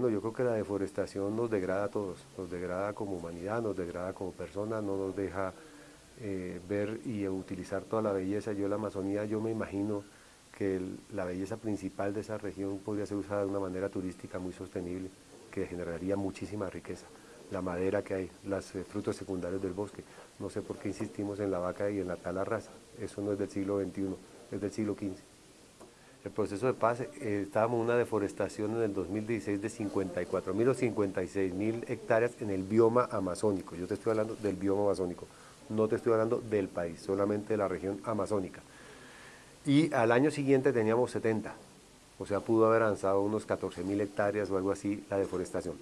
Bueno, yo creo que la deforestación nos degrada a todos, nos degrada como humanidad, nos degrada como personas, no nos deja eh, ver y utilizar toda la belleza. Yo la Amazonía, yo me imagino que la belleza principal de esa región podría ser usada de una manera turística muy sostenible, que generaría muchísima riqueza. La madera que hay, los eh, frutos secundarios del bosque. No sé por qué insistimos en la vaca y en la tala raza, eso no es del siglo XXI, es del siglo XV el proceso de paz, eh, estábamos en una deforestación en el 2016 de 54 mil o 56 mil hectáreas en el bioma amazónico. Yo te estoy hablando del bioma amazónico, no te estoy hablando del país, solamente de la región amazónica. Y al año siguiente teníamos 70, o sea, pudo haber avanzado unos 14 mil hectáreas o algo así la deforestación.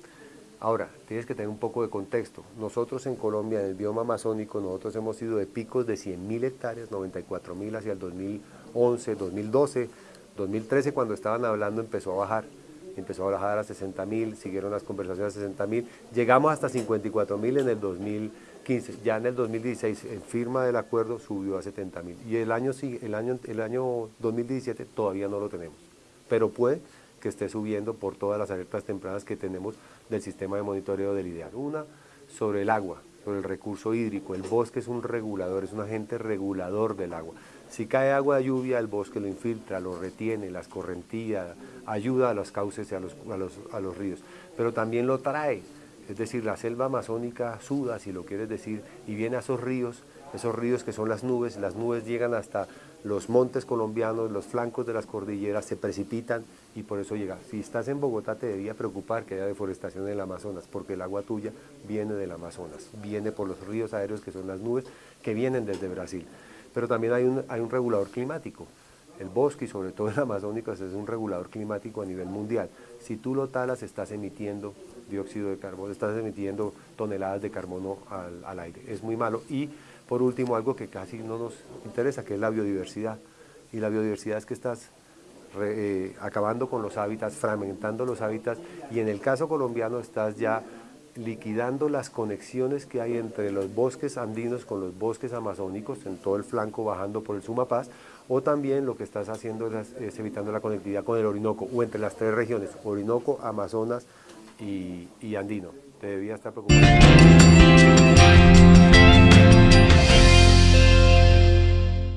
Ahora, tienes que tener un poco de contexto. Nosotros en Colombia, en el bioma amazónico, nosotros hemos ido de picos de 100 mil hectáreas, 94 mil hacia el 2011, 2012, 2013 cuando estaban hablando empezó a bajar, empezó a bajar a 60 mil, siguieron las conversaciones a 60 mil, llegamos hasta 54 mil en el 2015, ya en el 2016 en firma del acuerdo subió a 70 mil. Y el año, el, año, el año 2017 todavía no lo tenemos, pero puede que esté subiendo por todas las alertas tempranas que tenemos del sistema de monitoreo del IDEAL. Una sobre el agua, el recurso hídrico, el bosque es un regulador, es un agente regulador del agua. Si cae agua de lluvia, el bosque lo infiltra, lo retiene, las correntías, ayuda a los cauces y a los, a los, ríos, pero también lo trae. Es decir, la selva amazónica suda, si lo quieres decir, y viene a esos ríos, esos ríos que son las nubes, las nubes llegan hasta los montes colombianos, los flancos de las cordilleras, se precipitan y por eso llega. Si estás en Bogotá te debía preocupar que haya deforestación en el Amazonas, porque el agua tuya viene del Amazonas, viene por los ríos aéreos que son las nubes que vienen desde Brasil pero también hay un, hay un regulador climático. El bosque y sobre todo el amazónico es un regulador climático a nivel mundial. Si tú lo talas estás emitiendo dióxido de carbono, estás emitiendo toneladas de carbono al, aire. Es muy malo. Y por último algo que casi no nos interesa, que es la biodiversidad. Y la biodiversidad es que estás eh, acabando con los hábitats, fragmentando los hábitats y en el caso colombiano estás ya liquidando las conexiones que hay entre los bosques andinos con los bosques amazónicos, en todo el flanco bajando por el Sumapaz, o también lo que estás haciendo es, evitando la conectividad con el Orinoco, o entre las tres regiones, Orinoco, Amazonas y, y Andino. Te debía estar preocupado.